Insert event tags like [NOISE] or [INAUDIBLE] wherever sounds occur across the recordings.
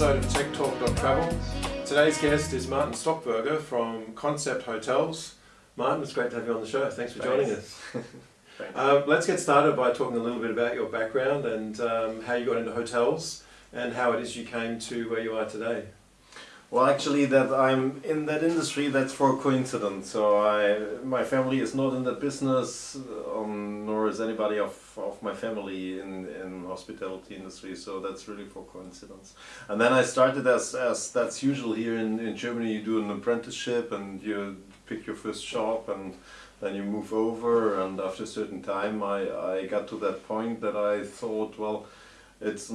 episode of Tech Talk Travel. Today's guest is Martin Stockburger from Koncept Hotels. Martin, it's great to have you on the show. Thanks for joining us. [LAUGHS] Um, let's get started by talking a little bit about your background and um, how you got into hotels and how it is you came to where you are today. Well, actually, that I'm in that industry, that's for coincidence. So I, my family is not in that business, um, nor is anybody of, of my family in in hospitality industry. So that's really for coincidence. And then I started as as that's usual here in in Germany. You do an apprenticeship and you pick your first shop and then you move over. And after a certain time, I I got to that point that I thought, well it's a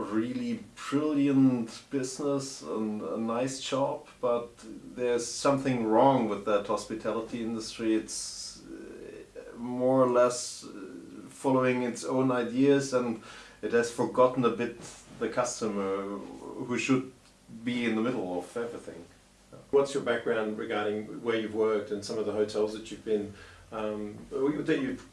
really brilliant business and a nice job, but there's something wrong with that hospitality industry. It's uh, more or less uh, following its own ideas and it has forgotten a bit the customer who should be in the middle of everything. What's your background regarding where you've worked and some of the hotels that you've been, um, that you've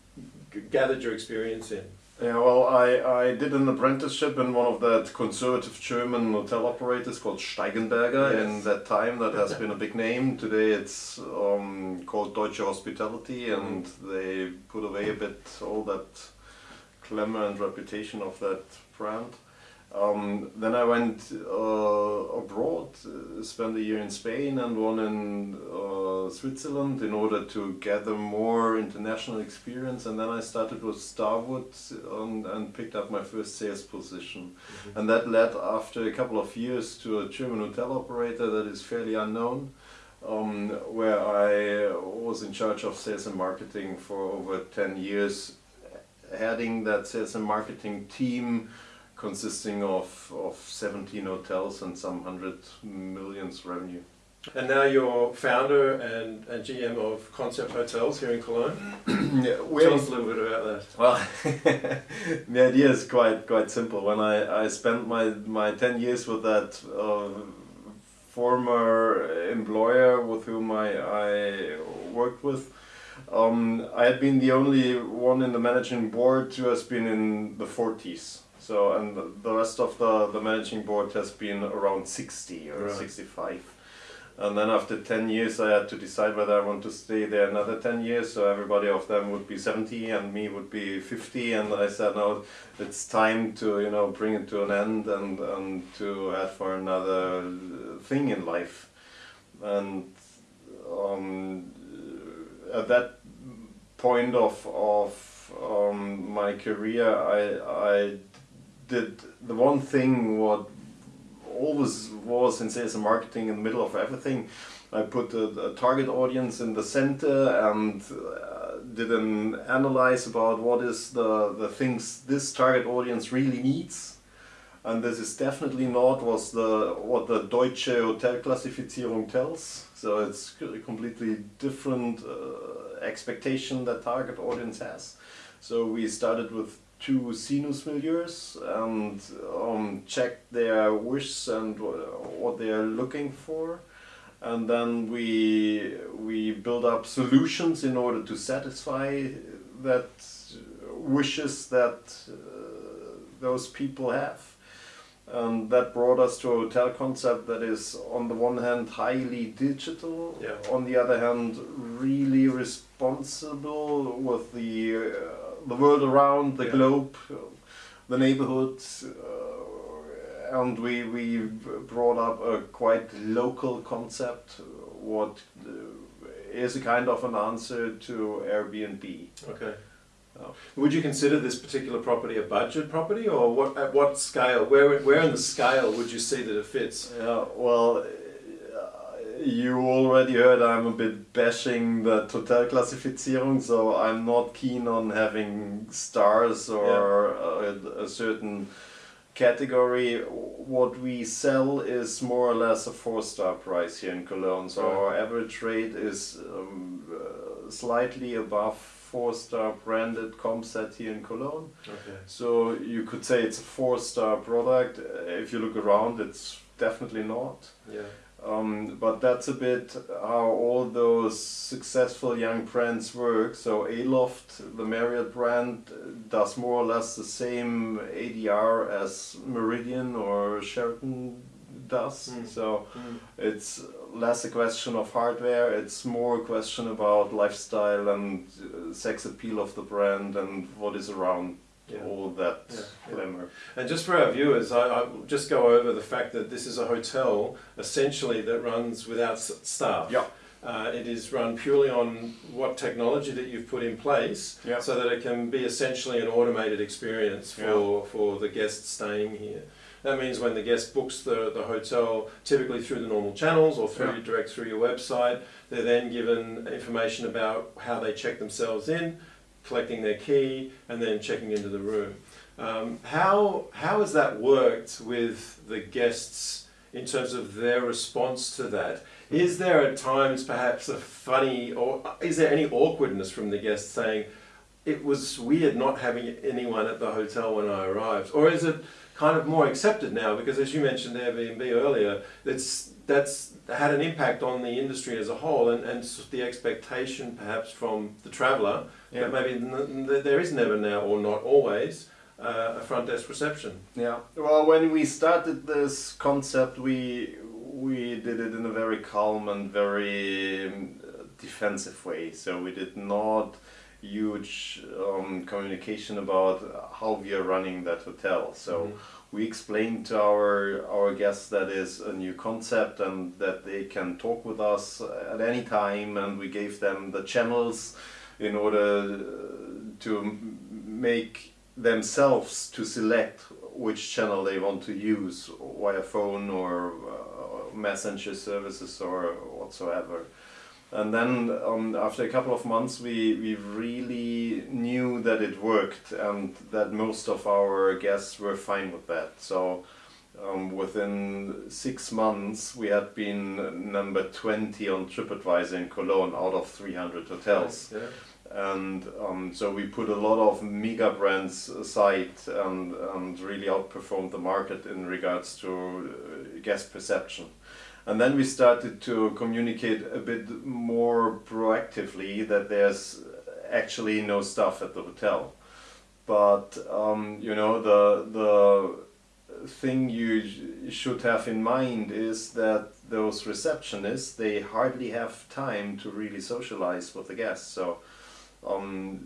gathered your experience in? Yeah, well, I, I did an apprenticeship in one of that conservative German hotel operators called Steigenberger. Yes. In that time, that has [LAUGHS] been a big name. Today, it's um, called Deutsche Hospitality, and they put away a bit all that glamour and reputation of that brand. Um, then I went uh, abroad, uh, spent a year in Spain and one in uh, Switzerland in order to gather more international experience. And then I started with Starwood and, and picked up my first sales position. And that led, after a couple of years, to a German hotel operator that is fairly unknown. Um, where I was in charge of sales and marketing for over 10 years, heading that sales and marketing team consisting of, of 17 hotels and some hundred millions revenue. And now you're founder and, and GM of Koncept Hotels here in Cologne. [CLEARS THROAT] yeah, Tell us a little bit about that. Well, [LAUGHS] the idea is quite quite simple. When I, I spent my, my 10 years with that uh, former employer with whom I, I worked with, um, I had been the only one in the managing board who has been in the 40s. So, and the- rest of the, the managing board has been around 60 or Right. 65. And then after 10 years, I had to decide whether I want to stay there another 10 years. So everybody of them would be 70 and me would be 50. And I said, no, it's time to, you know, bring it to an end and, and to head for another thing in life. And um, at that point of, of um, my career, I, I did the one thing what always was in sales and marketing in the middle of everything. I put a target audience in the center and uh, did an analyze about what is the, the things this target audience really needs. And this is definitely not was the what the Deutsche Hotel Hotelklassifizierung tells. So it's a completely different uh, expectation that target audience has. So we started with two sinus milieus and um, checked their wishes and what they are looking for. And then we we build up solutions in order to satisfy that wishes that uh, those people have. And that brought us to a hotel concept that is, on the one hand, highly digital, Yeah. on the other hand, really responsible with the uh, the world around, the Yeah. globe, the neighborhoods, uh, and we we brought up a quite local concept, what uh, a kind of an answer to Airbnb. Okay. Oh. Would you consider this particular property a budget property, or what? At what scale? Where where in the scale would you see that it fits? Yeah, well, you already heard I'm a bit bashing the Hotelklassifizierung, so I'm not keen on having stars or a, a certain category. What we sell is more or less a four-star price here in Cologne, so Right. our average rate is um, uh, slightly above four-star branded comp set here in Cologne. Okay. So you could say it's a four-star product. If you look around, it's definitely not. Yeah. Um, but that's a bit how all those successful young brands work. So Aloft, the Marriott brand, does more or less the same ADR as Meridien or Sheraton does. Mm. So Mm. it's less a question of hardware, it's more a question about lifestyle and uh, sex appeal of the brand and what is around Yeah. all that Yeah, glamour. And just for our viewers, I, I just go over the fact that this is a hotel essentially that runs without staff. Yeah. Uh, it is run purely on what technology that you've put in place Yeah. so that it can be essentially an automated experience for, for the guests staying here. That means when the guest books the, the hotel, typically through the normal channels or through Yeah. direct through your website, they're then given information about how they check themselves in, collecting their key, and then checking into the room. Um, how, how has that worked with the guests in terms of their response to that? Is there at times perhaps a funny, or is there any awkwardness from the guests saying, it was weird not having anyone at the hotel when I arrived? Or is it kind of more accepted now? Because as you mentioned Airbnb earlier, that's, that's had an impact on the industry as a whole and, and the expectation perhaps from the traveller Yeah. that maybe n- n- there is never now or not always uh, a front desk reception. Yeah. Well, when we started this concept, we we did it in a very calm and very um, defensive way. So we did not huge um, communication about how we are running that hotel. So Mhm. We explained to our our guests that is a new concept and that they can talk with us at any time, and we gave them the channels in order uh, to make themselves to select which channel they want to use via phone or uh, messenger services or whatsoever. And then um, after a couple of months, we, we really knew that it worked and that most of our guests were fine with that. So um, within six months, we had been number 20 on TripAdvisor in Cologne out of 300 hotels Yeah. and um, so we put a lot of mega brands aside and, and really outperformed the market in regards to uh, guest perception. And then we started to communicate a bit more proactively that there's actually no staff at the hotel. But um, you know the the thing you should have in mind is that those receptionists they hardly have time to really socialize with the guests. So um,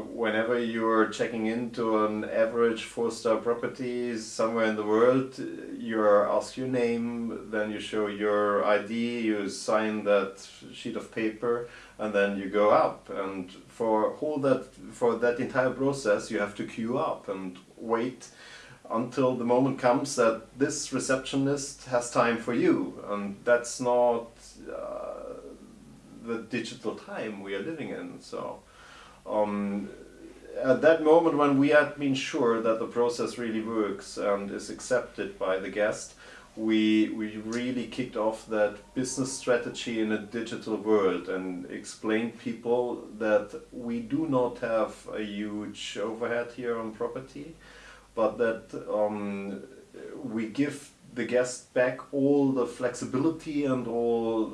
whenever you're checking into an average four-star property somewhere in the world, you ask your name, then you show your ID, you sign that sheet of paper, and then you go up. And for whole that for that entire process, you have to queue up and wait until the moment comes that this receptionist has time for you, and that's not. Uh, the digital time we are living in. So, um, at that moment when we had been sure that the process really works and is accepted by the guest, we we really kicked off that business strategy in a digital world and explained people that we do not have a huge overhead here on property, but that um, we give the guest back all the flexibility and all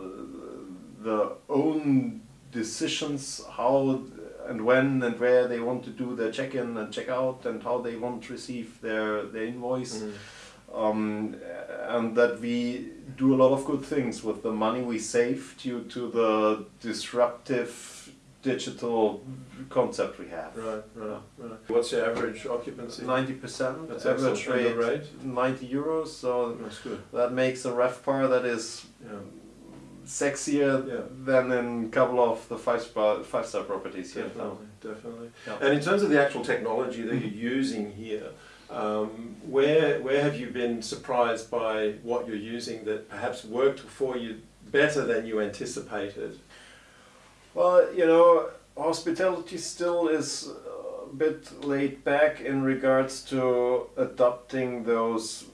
the own decisions how and when and where they want to do their check-in and check-out and how they want to receive their, their invoice Mm. um, and that we do a lot of good things with the money we save due to the disruptive digital concept we have. Right, right, right. What's your average occupancy? Ninety percent That's average. Rate, rate? ninety euros. So That's good. that makes a RevPAR that is Yeah. Sexier Yeah. than in a couple of the five star five star properties here. Definitely, definitely. And in terms of the actual technology that you're using here, um, where where have you been surprised by what you're using that perhaps worked for you better than you anticipated? Well, you know, hospitality still is a bit laid back in regards to adopting those,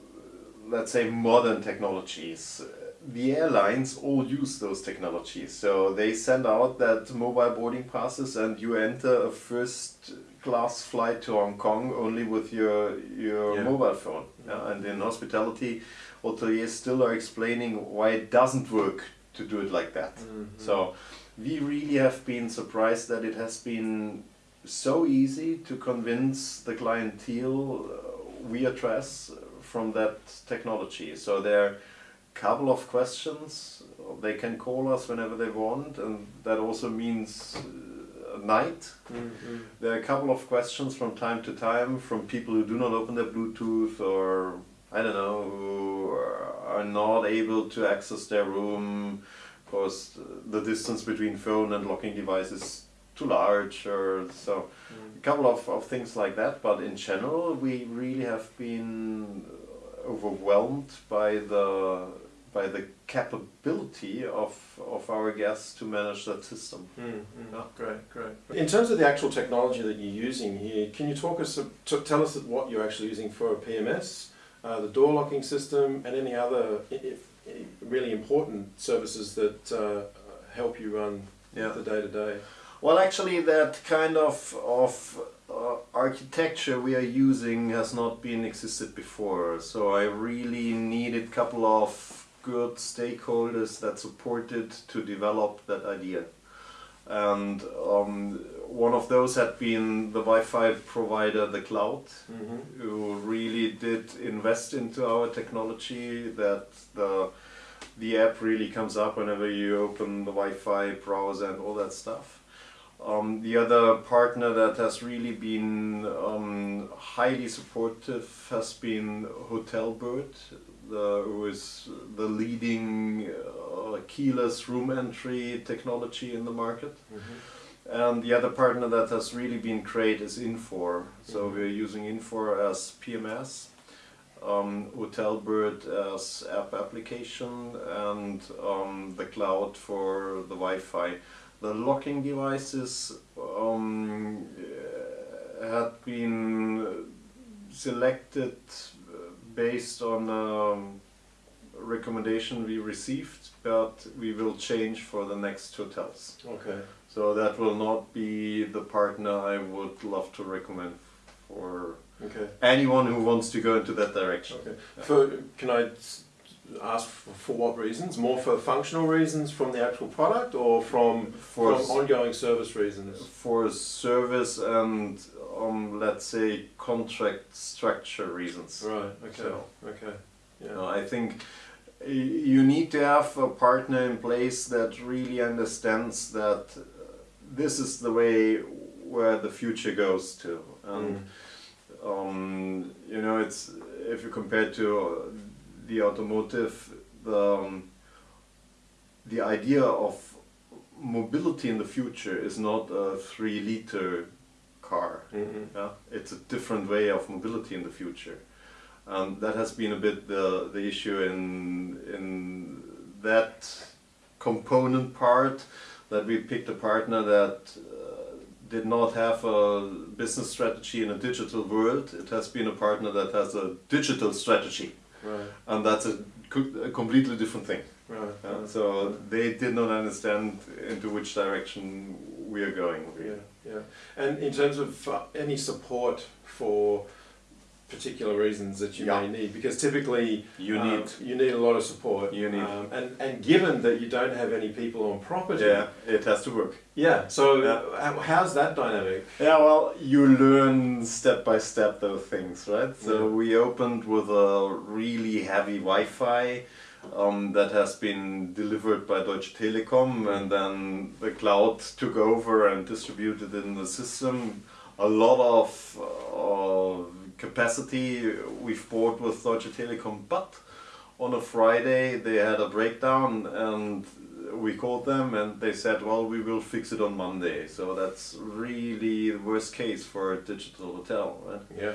let's say, modern technologies. The airlines all use those technologies, so they send out that mobile boarding passes, and you enter a first class flight to Hong Kong only with your your Yeah. mobile phone. Yeah, and in hospitality, hoteliers still are explaining why it doesn't work to do it like that. Mhm. So we really have been surprised that it has been so easy to convince the clientele uh, we address from that technology. So a couple of questions. They can call us whenever they want, and that also means uh, night. Mhm. There are a couple of questions from time to time from people who do not open their Bluetooth or I don't know who are not able to access their room because the distance between phone and locking device is too large or so a couple of, of things like that but in general we really have been overwhelmed by the by the capability of, of our guests to manage that system. Mm, mm, Yeah. Great, great. In terms of the actual technology that you're using here, can you talk us, to tell us what you're actually using for a PMS, uh, the door locking system, and any other i- if, really important services that uh, help you run Yeah. the day to day? Well, actually, that kind of of uh, architecture we are using has not been existed before. So I really needed a couple of good stakeholders that supported to develop that idea. And um, one of those had been the Wi-Fi provider, the cloud, Mm-hmm. who really did invest into our technology. That the the app really comes up whenever you open the Wi-Fi browser and all that stuff. Um, the other partner that has really been um, highly supportive has been Hotelbird, the, who is the leading uh, keyless room entry technology in the market. Mm-hmm. And the other partner that has really been great is Infor. So Mhm. we're using Infor as PMS, um, Hotelbird as app application, and um, the cloud for the Wi-Fi. The locking devices um, uh, had been selected uh, based on um, recommendation we received, but we will change for the next hotels. Okay. So that will not be the partner I would love to recommend for Okay. anyone who wants to go into that direction. Okay. For can I ask for, for what reasons? More for functional reasons from the actual product, or from For, from ongoing service reasons? for service and um, let's say contract structure reasons. Right. Okay. So- Okay. You Yeah. know, I think you need to have a partner in place that really understands that uh, this is the way where the future goes to. And Mm. um, you know, it's if you compare to the automotive, the um, the idea of mobility in the future is not a three liter car. Mhm. Yeah, it's a different way of mobility in the future, and that has been a bit the the issue in in that component part that we picked a partner that uh, did not have a business strategy in a digital world. It has been a partner that has a digital strategy, Right. and that's a, a completely different thing. Right. Yeah, right. so they did not understand into which direction we are going. Yeah, yeah. And in terms of uh, any support for particular reasons that you Yeah. may need, because typically You um, need you need a lot of support. You need- um, and and given that you don't have any people on property. Yeah, it has to work. Yeah. So Yeah. how's that dynamic? Yeah, well, you learn step by step those things, right? So Yeah. we opened with a really heavy Wi-Fi um, that has been delivered by Deutsche Telekom, and then the cloud took over and distributed in the system. A lot of uh, capacity we've bought with Deutsche Telekom, but on a Friday they had a breakdown and we called them and they said, well, we will fix it on Monday. So that's really the worst case for a digital hotel, right? Yeah.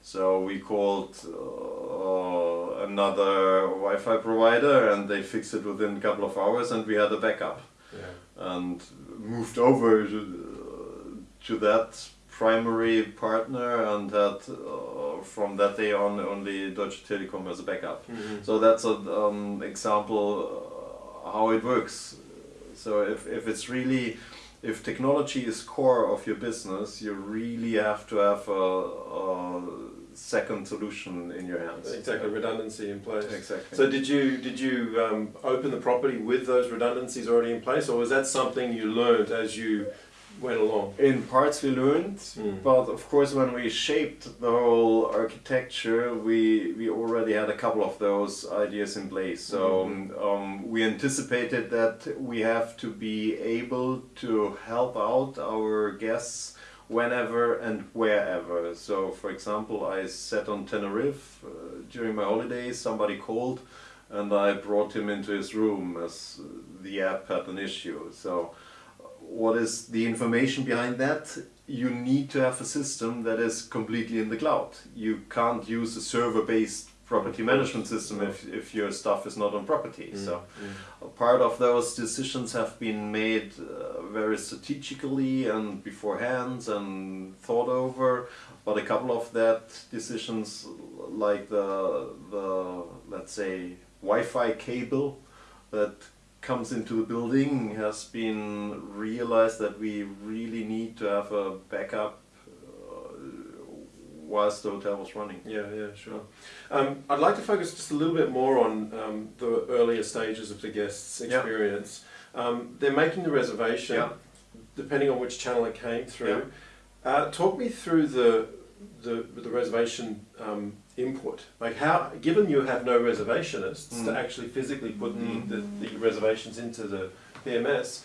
So we called uh, another Wi-Fi provider and they fixed it within a couple of hours and we had a backup Yeah. and moved over to, to that primary partner and had uh, from that day on only Deutsche Telekom as a backup. Mhm. So that's an um, example uh, how it works. So if, if it's really if technology is core of your business, you really have to have a, a second solution in your hands. Exactly, redundancy in place. Exactly. So did you did you um, open the property with those redundancies already in place, or was that something you learned as you went along? in parts we learned, Mm. but of course when we shaped the whole architecture, we we already had a couple of those ideas in place. So Mhm. um, we anticipated that we have to be able to help out our guests whenever and wherever. So for example, I sat on Tenerife uh, during my holidays. Somebody called, and I brought him into his room as the app had an issue. So what is the information behind that? You need to have a system that is completely in the cloud. You can't use a server-based property management system if, if your stuff is not on property. So Mm. a part of those decisions have been made uh, very strategically and beforehand and thought over. But a couple of that decisions, like the the let's say Wi-Fi cable that comes into the building, has been realized that we really need to have a backup uh, whilst the hotel was running. Yeah, yeah, sure. Um, I'd like to focus just a little bit more on um, the earlier stages of the guest's Yeah. experience. Um, they're making the reservation, Yeah. depending on which channel it came through. Uh, talk me through the the, the reservation um, input. Like how, given you have no reservationists to Mm. actually physically put Mm. the, the, the reservations into the PMS,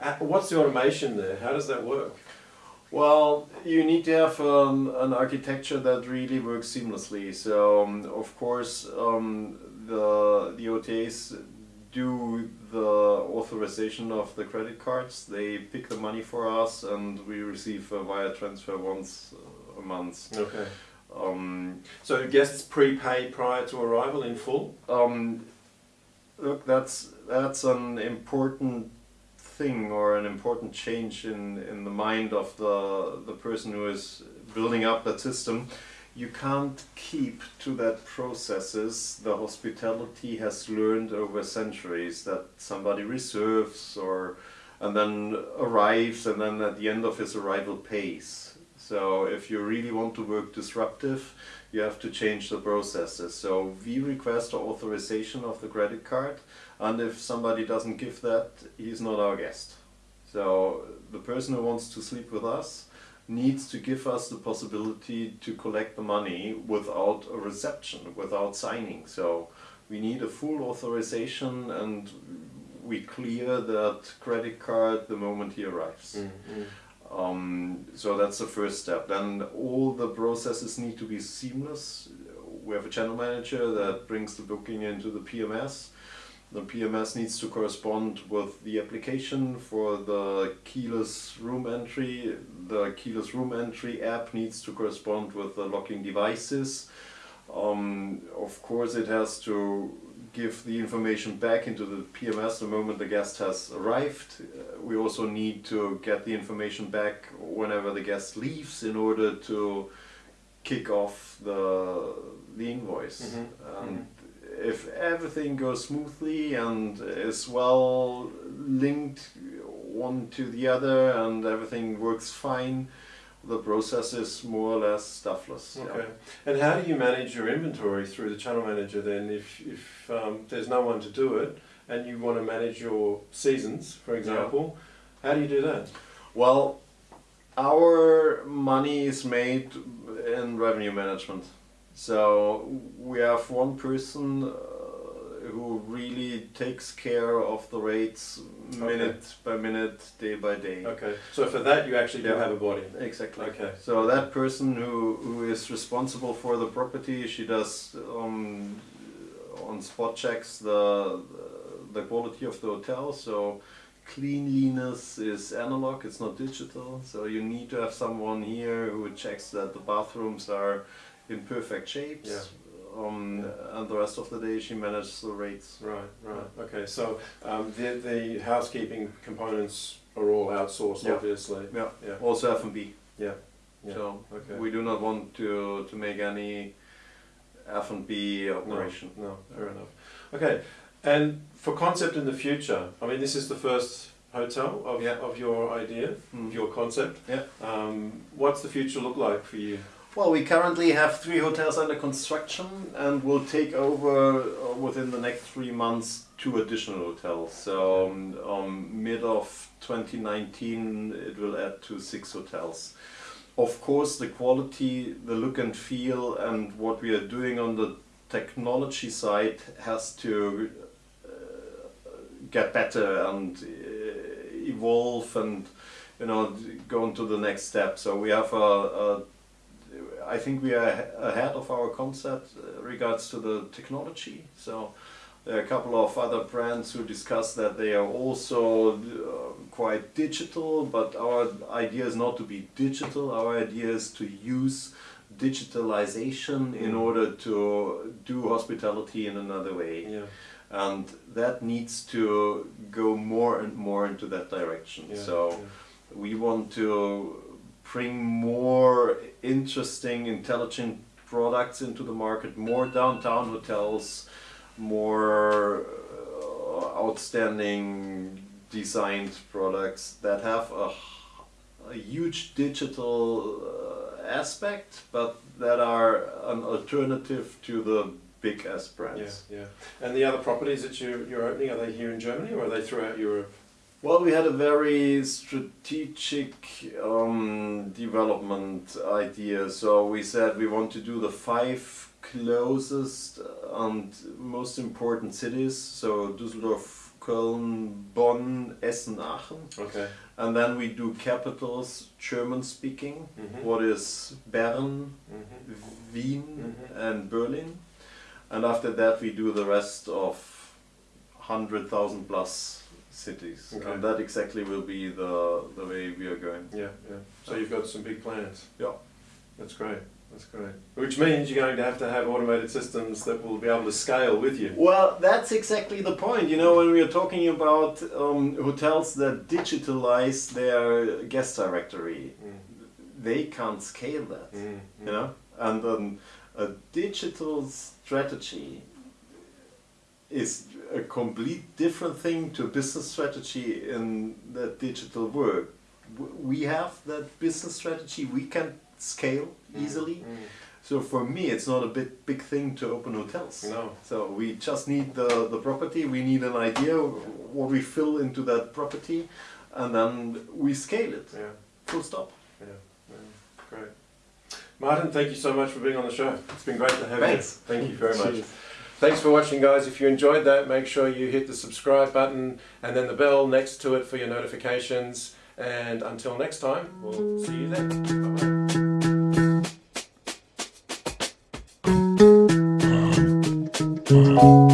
uh, what's the automation there? How does that work? Well, you need to have um, an architecture that really works seamlessly. So, um, of course, um, the the OTAs do the authorization of the credit cards. They pick the money for us, and we receive a wire transfer once a month. Okay. Um, So guests prepay prior to arrival in full? um, look, that's that's an important thing or an important change in, in the mind of the the person who is building up that system. You can't keep to that processes the hospitality has learned over centuries that somebody reserves or and then arrives and then at the end of his arrival pays. So if you really want to work disruptive, you have to change the processes. So we request the authorization of the credit card, and if somebody doesn't give that, he's not our guest. So the person who wants to sleep with us needs to give us the possibility to collect the money without a reception, without signing. So we need a full authorization and we clear that credit card the moment he arrives. Mm-hmm. Um, so that's the first step. Then all the processes need to be seamless. We have a channel manager that brings the booking into the PMS. The PMS needs to correspond with the application for the keyless room entry. The keyless room entry app needs to correspond with the locking devices. Um, of course, it has to give the information back into the PMS the moment the guest has arrived. Uh, we also need to get the information back whenever the guest leaves in order to kick off the the invoice. Mhm, And if everything goes smoothly and is well linked one to the other and everything works fine, the process is more or less stuffless. yeah. Okay. And how do you manage your inventory through the channel manager then if, if um, there's no one to do it and you want to manage your seasons, for example? How do you do that? Well, our money is made in revenue management. So we have one person who really takes care of the rates minute by minute, day by day. Okay. So for that you actually do Yeah. have a body. Exactly. Okay. So that person who, who is responsible for the property, she does um, on spot checks the the quality of the hotel. So cleanliness is analog; it's not digital. So you need to have someone here who checks that the bathrooms are in perfect shapes. Yeah. Um, And the rest of the day, she manages the rates. Right, right. Okay. So um, the, the housekeeping components are all outsourced, Yeah. obviously. Yeah. Yeah. Also F and B. Yeah. Yeah. So Okay. we do not want to to make any F and B operation. No, fair enough. Okay, and for concept in the future, I mean, this is the first Hotel of, Yeah. of your idea, Mm. of your concept. Yeah. Um, what's the future look like for you? Well, we currently have three hotels under construction and we'll take over uh, within the next three months two additional hotels. So, um, um, mid of 2019, it will add to six hotels. Of course, the quality, the look and feel, and what we are doing on the technology side has to uh, get better and uh, evolve and you know go into the next step. So we have a, a I think we are ahead of our concept uh, regards to the technology. So there are a couple of other brands who discuss that they are also uh, quite digital, but our idea is not to be digital. Our idea is to use digitalization in Mm. order to do hospitality in another way. Yeah. And that needs to go more and more into that direction. yeah, so yeah. we want to bring more interesting, intelligent products into the market, more downtown hotels, more uh, outstanding designed products that have a, a huge digital uh, aspect, but that are an alternative to the big S brands. Yeah, yeah. And the other properties that you, you're opening, are they here in Germany or are they throughout Europe? Well, we had a very strategic um, development idea. So we said we want to do the five closest and most important cities. So Düsseldorf, Köln, Bonn, Essen, Aachen. Okay. And then we do capitals, German speaking. Mhm. What is Bern, Mhm. Wien, Mhm. and Berlin. And after that, we do the rest of 100,000 plus cities. Okay. And that exactly will be the, the way we are going. Yeah, yeah. So you've got some big plans. Yeah. That's great. That's great. Which means you're going to have to have automated systems that will be able to scale with you. Well, that's exactly the point. You know, when we are talking about um, hotels that digitalize their guest directory, Mm. they can't scale that. Mm. You know, and um, a digital strategy is a complete different thing to a business strategy in the digital world. We have that business strategy. We can scale easily. Mm. So for me, it's not a big big thing to open hotels. No. So we just need the, the property, we need an idea what we fill into that property, and then we scale it. Yeah. Full stop. Yeah. yeah. Great. Martin, thank you so much for being on the show. It's been great to have Thanks. you. Thank you very much. Cheers. Thanks for watching, guys. If you enjoyed that, make sure you hit the subscribe button and then the bell next to it for your notifications. And until next time, we'll see you then. Bye-bye.